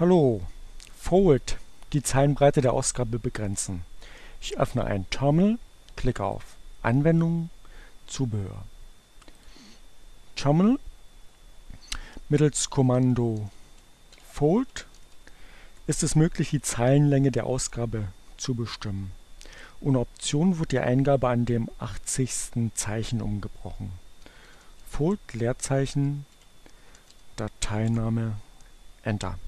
Hallo, Fold, die Zeilenbreite der Ausgabe begrenzen. Ich öffne ein Terminal, klicke auf Anwendungen, Zubehör. Terminal mittels Kommando Fold ist es möglich, die Zeilenlänge der Ausgabe zu bestimmen. Ohne Option wird die Eingabe an dem 80. Zeichen umgebrochen. Fold Leerzeichen Dateiname Enter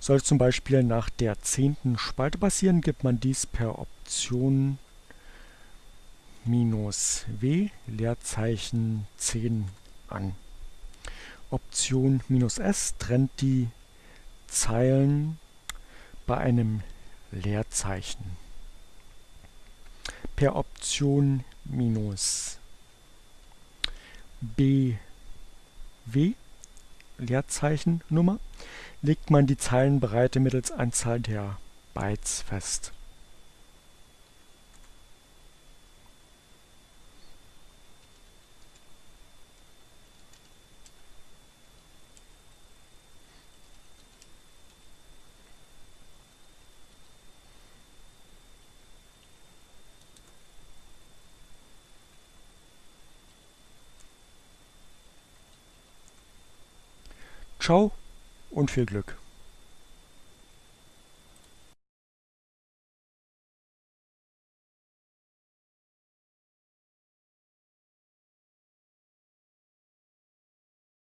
soll zum Beispiel nach der zehnten Spalte passieren, gibt man dies per Option "-w Leerzeichen 10 an. Option "-s trennt die Zeilen bei einem Leerzeichen. Per Option "-bw Leerzeichen Nummer legt man die Zeilenbreite mittels Anzahl der Bytes fest. Ciao und viel Glück.